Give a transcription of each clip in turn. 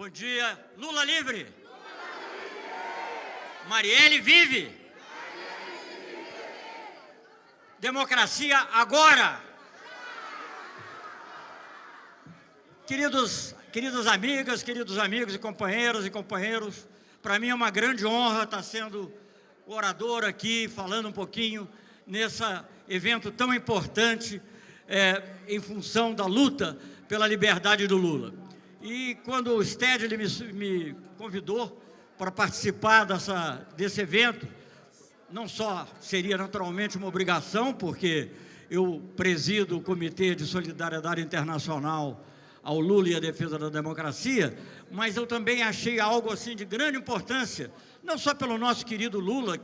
Bom dia. Lula livre. Marielle vive. Democracia agora. Queridos, queridas amigas, queridos amigos e companheiras e companheiros, para mim é uma grande honra estar sendo o orador aqui, falando um pouquinho nesse evento tão importante é, em função da luta pela liberdade do Lula. E quando o Stedley me, me convidou para participar dessa, desse evento, não só seria naturalmente uma obrigação, porque eu presido o Comitê de Solidariedade Internacional ao Lula e à defesa da democracia, mas eu também achei algo assim de grande importância, não só pelo nosso querido Lula,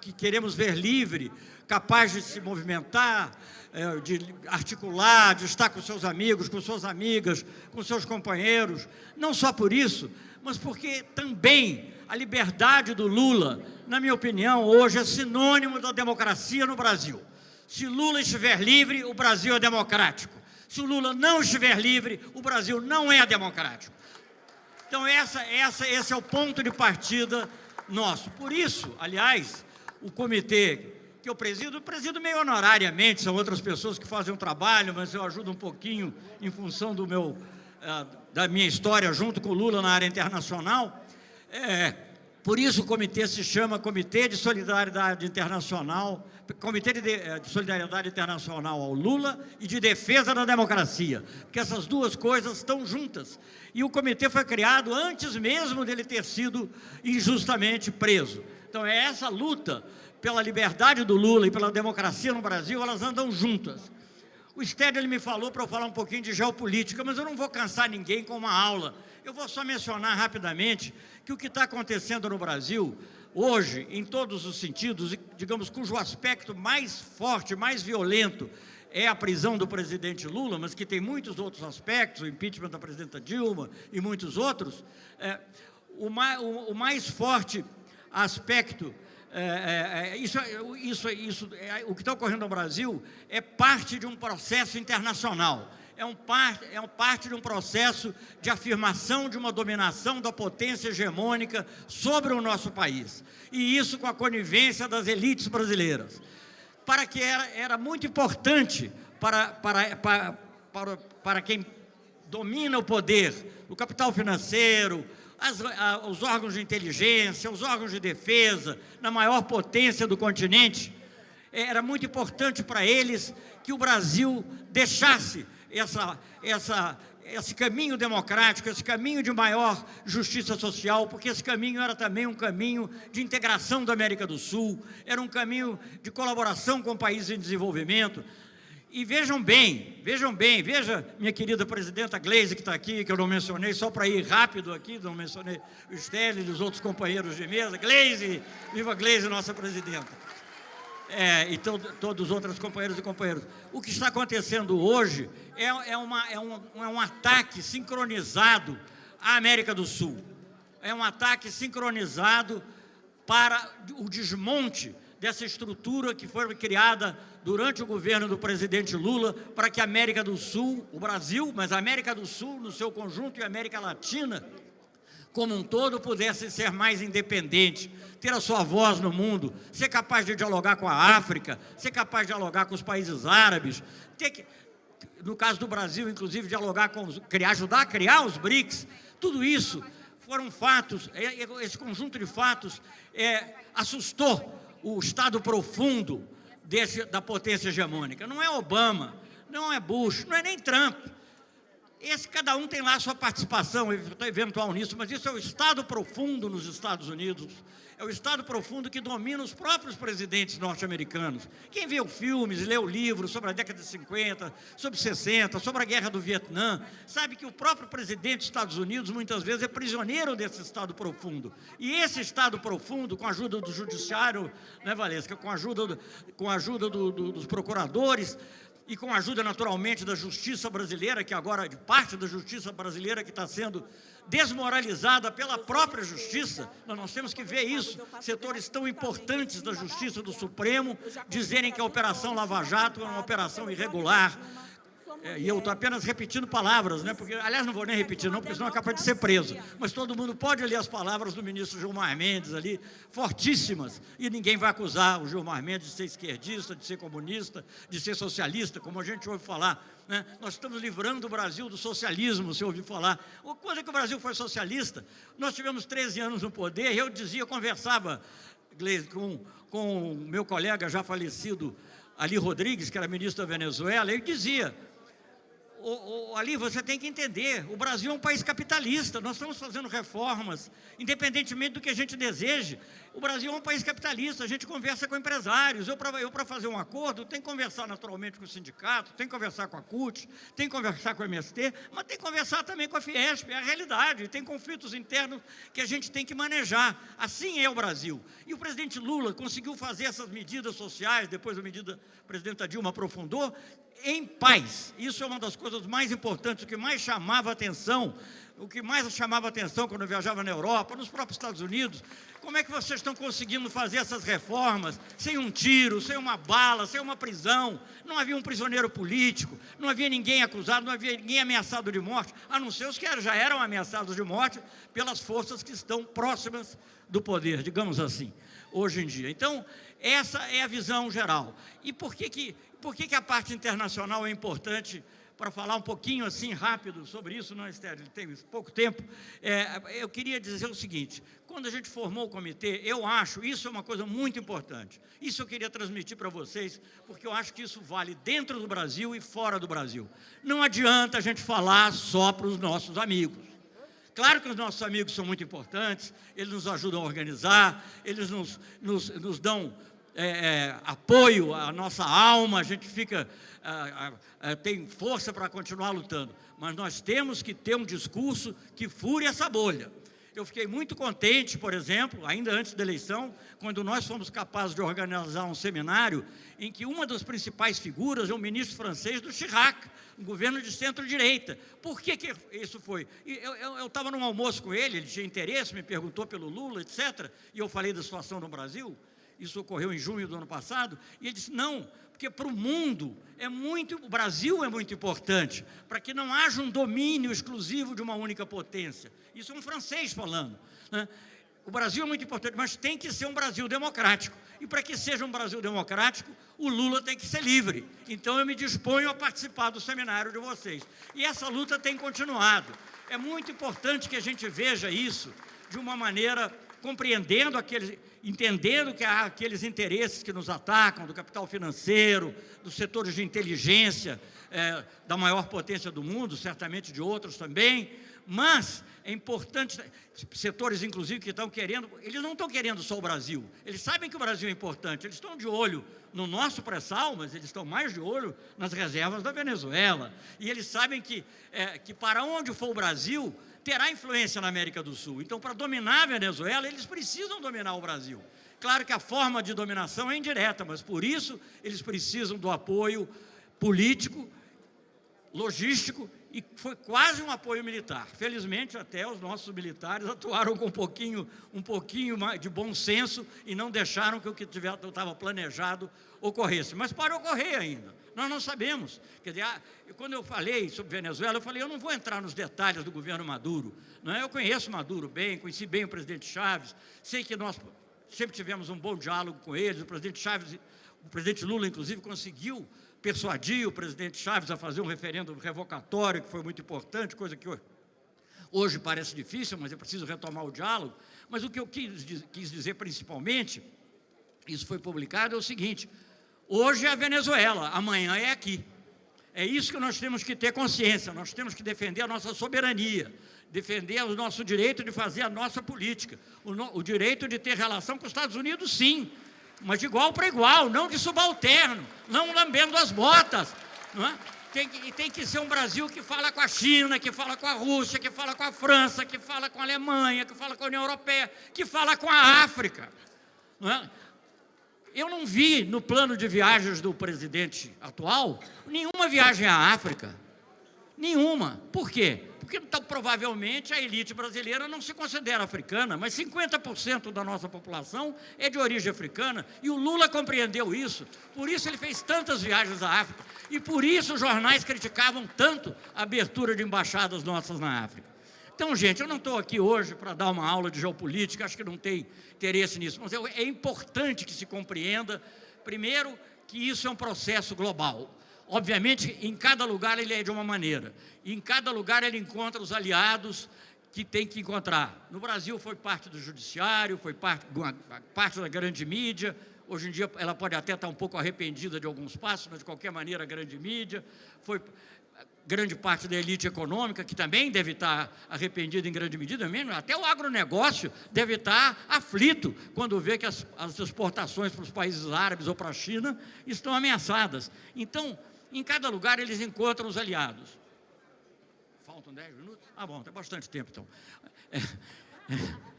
que queremos ver livre, capaz de se movimentar, é, de articular, de estar com seus amigos, com suas amigas, com seus companheiros, não só por isso, mas porque também a liberdade do Lula, na minha opinião, hoje é sinônimo da democracia no Brasil. Se Lula estiver livre, o Brasil é democrático. Se o Lula não estiver livre, o Brasil não é democrático. Então, essa, essa, esse é o ponto de partida nosso. Por isso, aliás, o comitê que eu presido, eu presido meio honorariamente, são outras pessoas que fazem um trabalho, mas eu ajudo um pouquinho em função do meu, uh, da minha história junto com o Lula na área internacional. É, por isso o comitê se chama Comitê de Solidariedade Internacional, Comitê de, eh, de, Solidariedade Internacional ao Lula e de Defesa da Democracia, porque essas duas coisas estão juntas. E o comitê foi criado antes mesmo dele ter sido injustamente preso. Então é essa luta pela liberdade do Lula e pela democracia no Brasil, elas andam juntas. O Stedley me falou para eu falar um pouquinho de geopolítica, mas eu não vou cansar ninguém com uma aula. Eu vou só mencionar rapidamente que o que está acontecendo no Brasil, hoje, em todos os sentidos, digamos, cujo aspecto mais forte, mais violento, é a prisão do presidente Lula, mas que tem muitos outros aspectos, o impeachment da presidenta Dilma e muitos outros, é, o, mais, o, o, mais, forte aspecto, é, é, é isso, isso, isso, é, o que está ocorrendo no Brasil é parte de um processo internacional é, um parte, é um parte de um processo de afirmação de uma dominação da potência hegemônica sobre o nosso país. E isso com a conivência das elites brasileiras. Para que era, era muito importante para, para, para, para, para quem domina o poder, o capital financeiro, as, a, os órgãos de inteligência, os órgãos de defesa, na maior potência do continente, era muito importante para eles que o Brasil deixasse essa, essa, esse caminho democrático, esse caminho de maior justiça social, porque esse caminho era também um caminho de integração da América do Sul, era um caminho de colaboração com países em desenvolvimento. E vejam bem, vejam bem, veja minha querida presidenta Gleise que está aqui, que eu não mencionei, só para ir rápido aqui, não mencionei o Stélio e os outros companheiros de mesa. Gleise, viva Gleise, nossa presidenta é, e to, todos os outros companheiros e companheiros. O que está acontecendo hoje é, é, uma, é, um, é um ataque sincronizado à América do Sul. É um ataque sincronizado para o desmonte dessa estrutura que foi criada durante o governo do presidente Lula para que a América do Sul, o Brasil, mas a América do Sul no seu conjunto e a América Latina como um todo pudesse ser mais independente, ter a sua voz no mundo, ser capaz de dialogar com a África, ser capaz de dialogar com os países árabes, ter que, no caso do Brasil, inclusive, dialogar com, os, criar, ajudar a criar os BRICS, tudo isso foram fatos, é, é, esse conjunto de fatos é, assustou o estado profundo desse, da potência hegemônica. Não é Obama, não é Bush, não é nem Trump, esse, cada um tem lá a sua participação eventual nisso, mas isso é o Estado profundo nos Estados Unidos, é o Estado profundo que domina os próprios presidentes norte-americanos. Quem viu filmes, leu livros sobre a década de 50, sobre 60, sobre a guerra do Vietnã, sabe que o próprio presidente dos Estados Unidos muitas vezes é prisioneiro desse Estado profundo. E esse Estado profundo, com a ajuda do judiciário, né, Valesca, com a ajuda, do, com a ajuda do, do, dos procuradores, e com a ajuda naturalmente da justiça brasileira, que agora, de parte da justiça brasileira que está sendo desmoralizada pela própria justiça, nós temos que ver isso, setores tão importantes da justiça do Supremo, dizerem que a Operação Lava Jato é uma operação irregular, É, e eu estou apenas repetindo palavras, né? Porque, aliás, não vou nem repetir, não, porque senão é capaz de ser preso. Mas todo mundo pode ler as palavras do ministro Gilmar Mendes ali, fortíssimas, e ninguém vai acusar o Gilmar Mendes de ser esquerdista, de ser comunista, de ser socialista, como a gente ouve falar. Né? Nós estamos livrando o Brasil do socialismo, se ouviu falar. Quando é que o Brasil foi socialista? Nós tivemos 13 anos no poder, e eu dizia, conversava com, com o meu colega já falecido, Ali Rodrigues, que era ministro da Venezuela, ele dizia, o, o, ali você tem que entender, o Brasil é um país capitalista, nós estamos fazendo reformas, independentemente do que a gente deseje, o Brasil é um país capitalista, a gente conversa com empresários, eu para fazer um acordo, tem que conversar naturalmente com o sindicato, tem que conversar com a CUT, tem que conversar com a MST, mas tem que conversar também com a Fiesp, é a realidade, tem conflitos internos que a gente tem que manejar, assim é o Brasil. E o presidente Lula conseguiu fazer essas medidas sociais, depois a medida, a presidenta Dilma aprofundou, em paz. Isso é uma das coisas mais importantes, o que mais chamava atenção, o que mais chamava atenção quando eu viajava na Europa, nos próprios Estados Unidos. Como é que vocês estão conseguindo fazer essas reformas sem um tiro, sem uma bala, sem uma prisão? Não havia um prisioneiro político, não havia ninguém acusado, não havia ninguém ameaçado de morte, a não ser os que já eram ameaçados de morte pelas forças que estão próximas do poder, digamos assim, hoje em dia. Então, essa é a visão geral. E por que, que por que, que a parte internacional é importante para falar um pouquinho assim rápido sobre isso, não, Esther, ele tem pouco tempo, é, eu queria dizer o seguinte, quando a gente formou o comitê, eu acho, isso é uma coisa muito importante, isso eu queria transmitir para vocês, porque eu acho que isso vale dentro do Brasil e fora do Brasil. Não adianta a gente falar só para os nossos amigos. Claro que os nossos amigos são muito importantes, eles nos ajudam a organizar, eles nos, nos, nos dão é, é, apoio à nossa alma, a gente fica, tem força para continuar lutando. Mas nós temos que ter um discurso que fure essa bolha. Eu fiquei muito contente, por exemplo, ainda antes da eleição, quando nós fomos capazes de organizar um seminário em que uma das principais figuras é o ministro francês do Chirac, um governo de centro-direita. Por que, que isso foi? Eu estava num almoço com ele, ele tinha interesse, me perguntou pelo Lula, etc., e eu falei da situação no Brasil, isso ocorreu em junho do ano passado, e ele disse, não, porque para o mundo é muito, o Brasil é muito importante, para que não haja um domínio exclusivo de uma única potência. Isso é um francês falando. Né? O Brasil é muito importante, mas tem que ser um Brasil democrático. E para que seja um Brasil democrático, o Lula tem que ser livre. Então eu me disponho a participar do seminário de vocês. E essa luta tem continuado. É muito importante que a gente veja isso de uma maneira compreendendo aqueles, entendendo que há aqueles interesses que nos atacam, do capital financeiro, dos setores de inteligência, é, da maior potência do mundo, certamente de outros também, mas é importante, setores inclusive que estão querendo, eles não estão querendo só o Brasil, eles sabem que o Brasil é importante, eles estão de olho no nosso pré-sal, mas eles estão mais de olho nas reservas da Venezuela, e eles sabem que, é, que para onde for o Brasil, terá influência na América do Sul. Então, para dominar a Venezuela, eles precisam dominar o Brasil. Claro que a forma de dominação é indireta, mas por isso eles precisam do apoio político, logístico e foi quase um apoio militar. Felizmente, até os nossos militares atuaram com um pouquinho, um pouquinho de bom senso e não deixaram que o que estava planejado ocorresse. Mas para ocorrer ainda. Nós não sabemos. Quer dizer, ah, quando eu falei sobre Venezuela, eu falei, eu não vou entrar nos detalhes do governo Maduro. Não é? Eu conheço Maduro bem, conheci bem o presidente Chaves, sei que nós sempre tivemos um bom diálogo com eles, o presidente Chaves, o presidente Lula, inclusive, conseguiu persuadir o presidente Chaves a fazer um referendo revocatório, que foi muito importante, coisa que hoje parece difícil, mas é preciso retomar o diálogo. Mas o que eu quis, quis dizer principalmente, isso foi publicado, é o seguinte, Hoje é a Venezuela, amanhã é aqui. É isso que nós temos que ter consciência, nós temos que defender a nossa soberania, defender o nosso direito de fazer a nossa política, o, no, o direito de ter relação com os Estados Unidos, sim, mas de igual para igual, não de subalterno, não lambendo as botas. Não é? tem, que, tem que ser um Brasil que fala com a China, que fala com a Rússia, que fala com a França, que fala com a Alemanha, que fala com a União Europeia, que fala com a África. Não é? Eu não vi no plano de viagens do presidente atual nenhuma viagem à África. Nenhuma. Por quê? Porque então, provavelmente a elite brasileira não se considera africana, mas 50% da nossa população é de origem africana, e o Lula compreendeu isso, por isso ele fez tantas viagens à África, e por isso os jornais criticavam tanto a abertura de embaixadas nossas na África. Então, gente, eu não estou aqui hoje para dar uma aula de geopolítica, acho que não tem interesse nisso, mas é importante que se compreenda, primeiro, que isso é um processo global. Obviamente, em cada lugar ele é de uma maneira. Em cada lugar ele encontra os aliados que tem que encontrar. No Brasil foi parte do judiciário, foi parte, parte da grande mídia, hoje em dia ela pode até estar um pouco arrependida de alguns passos, mas de qualquer maneira a grande mídia, foi grande parte da elite econômica, que também deve estar arrependida em grande medida mesmo, até o agronegócio deve estar aflito quando vê que as, as exportações para os países árabes ou para a China estão ameaçadas. Então, em cada lugar eles encontram os aliados. Faltam 10 minutos? Ah, bom, tem bastante tempo então. É, é.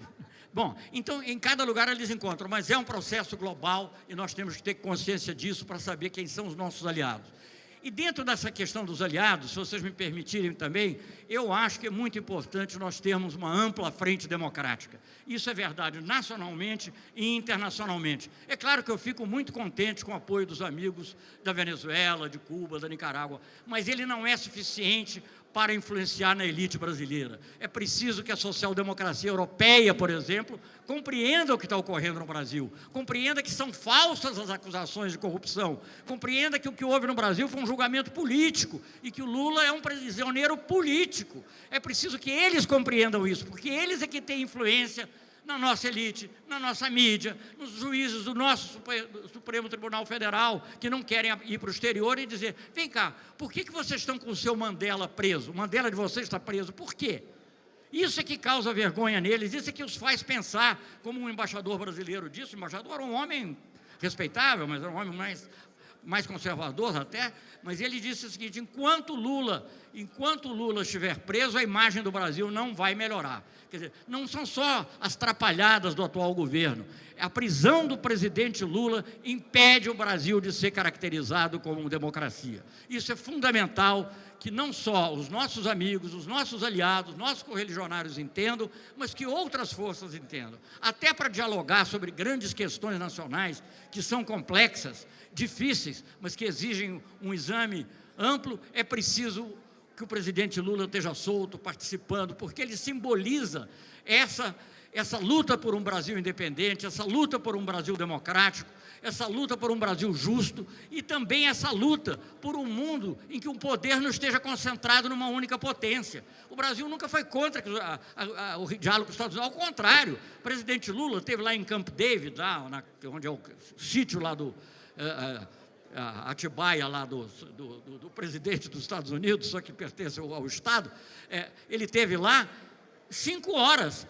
Bom, então em cada lugar eles encontram, mas é um processo global e nós temos que ter consciência disso para saber quem são os nossos aliados. E dentro dessa questão dos aliados, se vocês me permitirem também, eu acho que é muito importante nós termos uma ampla frente democrática. Isso é verdade nacionalmente e internacionalmente. É claro que eu fico muito contente com o apoio dos amigos da Venezuela, de Cuba, da Nicarágua, mas ele não é suficiente para influenciar na elite brasileira. É preciso que a social-democracia europeia, por exemplo, compreenda o que está ocorrendo no Brasil, compreenda que são falsas as acusações de corrupção, compreenda que o que houve no Brasil foi um julgamento político e que o Lula é um prisioneiro político. É preciso que eles compreendam isso, porque eles é que têm influência na nossa elite, na nossa mídia, nos juízes do nosso Supremo Tribunal Federal, que não querem ir para o exterior e dizer, vem cá, por que, que vocês estão com o seu Mandela preso? O Mandela de vocês está preso, por quê? Isso é que causa vergonha neles, isso é que os faz pensar, como um embaixador brasileiro disse, o embaixador era um homem respeitável, mas era um homem mais, mais conservador até, mas ele disse o seguinte, enquanto Lula, enquanto Lula estiver preso, a imagem do Brasil não vai melhorar. Quer dizer, não são só as trapalhadas do atual governo. A prisão do presidente Lula impede o Brasil de ser caracterizado como democracia. Isso é fundamental que não só os nossos amigos, os nossos aliados, nossos correligionários entendam, mas que outras forças entendam. Até para dialogar sobre grandes questões nacionais que são complexas, difíceis, mas que exigem um exame amplo, é preciso que o presidente Lula esteja solto, participando, porque ele simboliza essa, essa luta por um Brasil independente, essa luta por um Brasil democrático, essa luta por um Brasil justo e também essa luta por um mundo em que o poder não esteja concentrado numa única potência. O Brasil nunca foi contra a, a, a, o diálogo com os Estados Unidos, ao contrário, o presidente Lula esteve lá em Camp David, lá, na, onde é o sítio lá do... Uh, uh, Atibaia lá do, do, do, do, presidente dos Estados Unidos, só que pertence ao, ao Estado, é, ele teve lá cinco horas.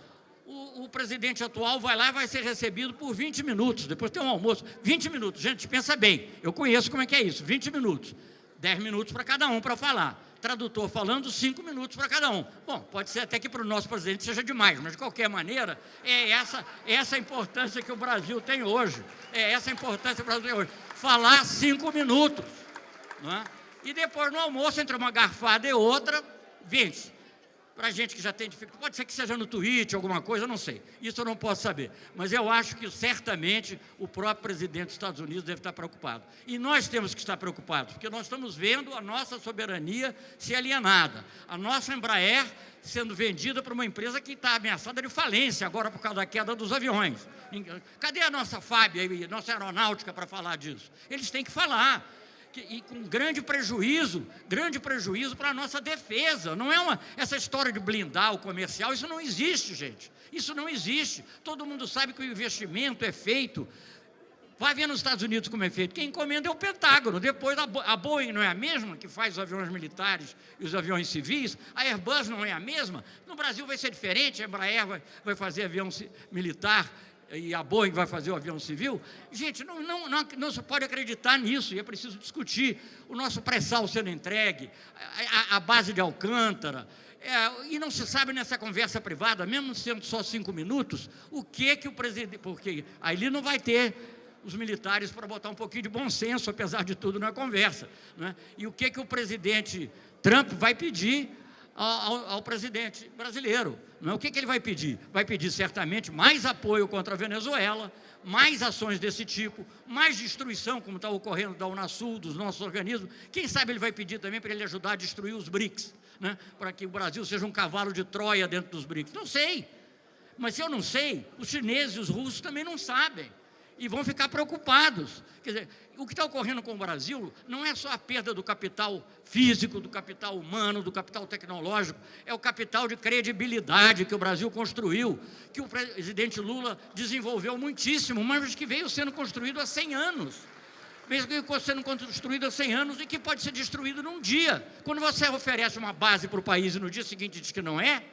O, o, presidente atual vai lá e vai ser recebido por 20 minutos, depois tem um almoço, 20 minutos, gente, pensa bem, eu conheço como é que é isso, 20 minutos, 10 minutos para cada um para falar, tradutor falando, 5 minutos para cada um. Bom, pode ser até que para o nosso presidente seja demais, mas de qualquer maneira, é essa, essa a importância que o Brasil tem hoje, é essa a importância que o Brasil tem hoje falar cinco minutos. É? E depois no almoço, entre uma garfada e outra, vence. Para gente que já tem dificuldade, pode ser que seja no tweet, alguma coisa, não sei. Isso eu não posso saber. Mas eu acho que certamente o próprio presidente dos Estados Unidos deve estar preocupado. E nós temos que estar preocupados, porque nós estamos vendo a nossa soberania ser alienada. A nossa Embraer sendo vendida para uma empresa que está ameaçada de falência agora por causa da queda dos aviões. Cadê a nossa FAB, a nossa aeronáutica para falar disso? Eles têm que falar. E com grande prejuízo, grande prejuízo para a nossa defesa. Não é uma, essa história de blindar o comercial, isso não existe, gente. Isso não existe. Todo mundo sabe que o investimento é feito Vai ver nos Estados Unidos como é feito. Quem encomenda é o Pentágono. Depois, a Boeing não é a mesma, que faz os aviões militares e os aviões civis. A Airbus não é a mesma. No Brasil vai ser diferente. A Embraer vai, vai fazer avião militar e a Boeing vai fazer o avião civil, gente, não, não, não, não se pode acreditar nisso, e é preciso discutir o nosso pré-sal sendo entregue, a, a, base de Alcântara, é, e não se sabe nessa conversa privada, mesmo sendo só cinco minutos, o que que o presidente, porque aí ele não vai ter os militares para botar um pouquinho de bom senso, apesar de tudo, na conversa. Né? E o que que o presidente Trump vai pedir ao, ao, presidente brasileiro. Não é? O que, que ele vai pedir? Vai pedir certamente mais apoio contra a Venezuela, mais ações desse tipo, mais destruição, como está ocorrendo da Unasul, dos nossos organismos. Quem sabe ele vai pedir também para ele ajudar a destruir os BRICS, né? para que o Brasil seja um cavalo de Troia dentro dos BRICS. Não sei. Mas se eu não sei, os chineses e os russos também não sabem e vão ficar preocupados. Quer dizer, o que está ocorrendo com o Brasil não é só a perda do capital físico, do capital humano, do capital tecnológico, é o capital de credibilidade que o Brasil construiu, que o presidente Lula desenvolveu muitíssimo, mas que veio sendo construído há 100 anos. Mesmo que sendo construído há 100 anos e que pode ser destruído num dia. Quando você oferece uma base para o país e no dia seguinte diz que não é,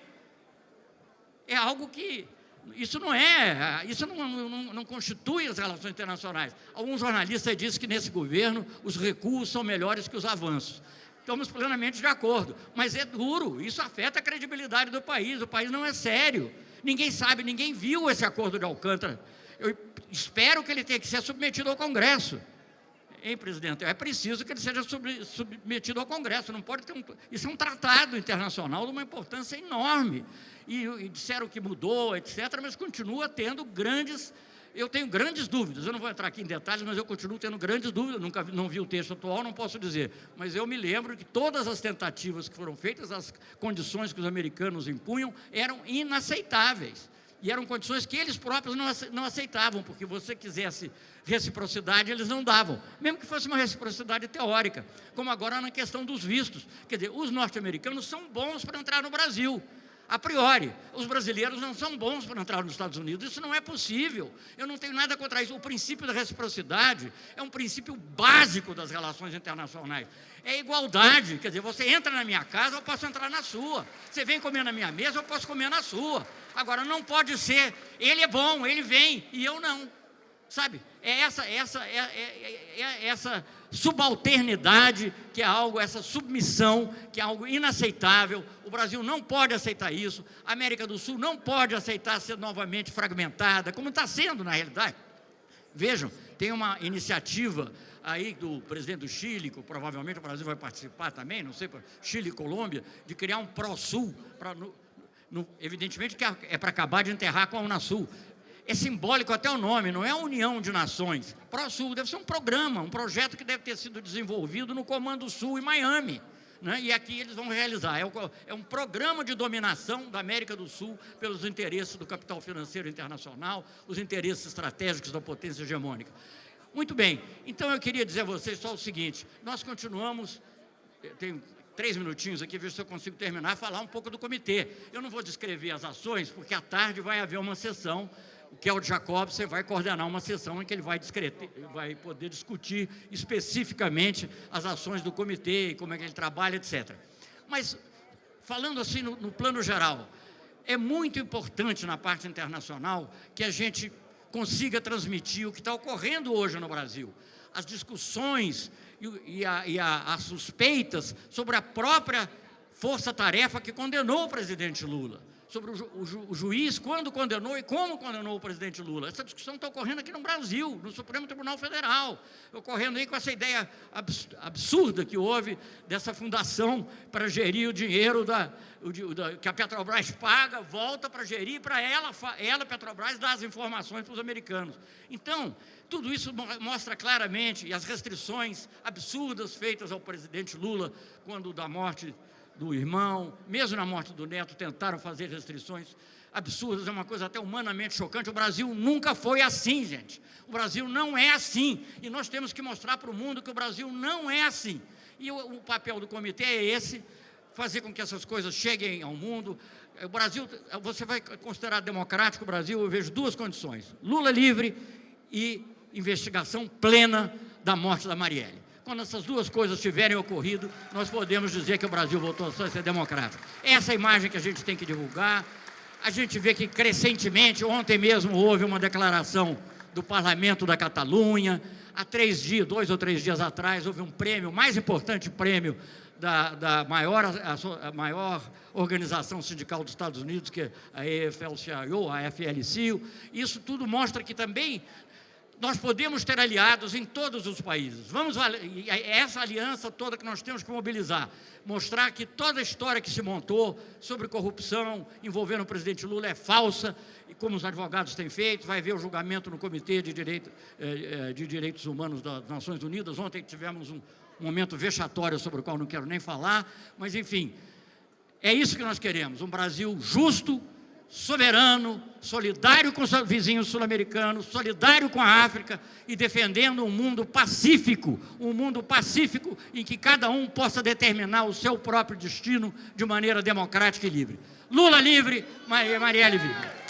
é algo que isso não é, isso não, não, não, constitui as relações internacionais. Alguns jornalistas dizem que nesse governo os recuos são melhores que os avanços. Estamos plenamente de acordo, mas é duro, isso afeta a credibilidade do país, o país não é sério. Ninguém sabe, ninguém viu esse acordo de Alcântara. Eu espero que ele tenha que ser submetido ao Congresso. Hein, presidente? É preciso que ele seja submetido ao Congresso, não pode ter um... Isso é um tratado internacional de uma importância enorme. E, e disseram que mudou, etc., mas continua tendo grandes eu tenho grandes dúvidas, eu não vou entrar aqui em detalhes, mas eu continuo tendo grandes dúvidas, nunca não vi o texto atual, não posso dizer, mas eu me lembro que todas as tentativas que foram feitas, as condições que os americanos impunham, eram inaceitáveis, e eram condições que eles próprios não aceitavam, porque você quisesse reciprocidade, eles não davam, mesmo que fosse uma reciprocidade teórica, como agora na questão dos vistos, quer dizer, os norte-americanos são bons para entrar no Brasil, a priori, os brasileiros não são bons para entrar nos Estados Unidos, isso não é possível. Eu não tenho nada contra isso. O princípio da reciprocidade é um princípio básico das relações internacionais. É igualdade, quer dizer, você entra na minha casa, eu posso entrar na sua. Você vem comer na minha mesa, eu posso comer na sua. Agora, não pode ser, ele é bom, ele vem, e eu não. Sabe, é essa, essa, é, é, é, é essa subalternidade, que é algo, essa submissão, que é algo inaceitável. O Brasil não pode aceitar isso, a América do Sul não pode aceitar ser novamente fragmentada, como está sendo na realidade. Vejam, tem uma iniciativa aí do presidente do Chile, que provavelmente o Brasil vai participar também, não sei, Chile e Colômbia, de criar um Pro-Sul, evidentemente que é para acabar de enterrar com a Unasul, é simbólico até o nome, não é a União de Nações. ProSul deve ser um programa, um projeto que deve ter sido desenvolvido no Comando Sul em Miami. Né? E aqui eles vão realizar. É, é um programa de dominação da América do Sul pelos interesses do capital financeiro internacional, os interesses estratégicos da potência hegemônica. Muito bem, então eu queria dizer a vocês só o seguinte, nós continuamos, tenho três minutinhos aqui, ver se eu consigo terminar, falar um pouco do comitê. Eu não vou descrever as ações, porque à tarde vai haver uma sessão o Kelly Jacobson vai coordenar uma sessão em que ele vai, vai poder discutir especificamente as ações do comitê, como é que ele trabalha, etc. Mas, falando assim no, no plano geral, é muito importante na parte internacional que a gente consiga transmitir o que está ocorrendo hoje no Brasil. As discussões e, a, e a, as suspeitas sobre a própria força-tarefa que condenou o presidente Lula sobre o, ju, o, ju, o, juiz, quando condenou e como condenou o presidente Lula. Essa discussão está ocorrendo aqui no Brasil, no Supremo Tribunal Federal, ocorrendo aí com essa ideia absurda que houve dessa fundação para gerir o dinheiro da, o, da, que a Petrobras paga, volta para gerir, para ela, ela, Petrobras, dar as informações para os americanos. Então, tudo isso mostra claramente, as restrições absurdas feitas ao presidente Lula, quando da morte do irmão, mesmo na morte do neto, tentaram fazer restrições absurdas, é uma coisa até humanamente chocante. O Brasil nunca foi assim, gente. O Brasil não é assim. E nós temos que mostrar para o mundo que o Brasil não é assim. E o, o papel do comitê é esse, fazer com que essas coisas cheguem ao mundo. O Brasil, você vai considerar democrático o Brasil, eu vejo duas condições. Lula livre e investigação plena da morte da Marielle. Quando essas duas coisas tiverem ocorrido, nós podemos dizer que o Brasil voltou a ser democrático. Essa é a imagem que a gente tem que divulgar. A gente vê que crescentemente, ontem mesmo houve uma declaração do Parlamento da Catalunha, há três dias, dois ou três dias atrás, houve um prêmio, o mais importante prêmio da, da maior, a, a, maior organização sindical dos Estados Unidos, que é a EFL-CIO, a FLCIO. Isso tudo mostra que também nós podemos ter aliados em todos os países. Vamos é essa aliança toda que nós temos que mobilizar, mostrar que toda a história que se montou sobre corrupção envolvendo o presidente Lula é falsa, e como os advogados têm feito, vai ver o julgamento no Comitê de, Direito, eh, eh, de Direitos Humanos das Nações Unidas. Ontem tivemos um momento vexatório sobre o qual não quero nem falar, mas enfim, é isso que nós queremos, um Brasil justo, soberano, solidário com os vizinhos sul-americanos, solidário com a África e defendendo um mundo pacífico, um mundo pacífico em que cada um possa determinar o seu próprio destino de maneira democrática e livre. Lula livre, Marielle viva.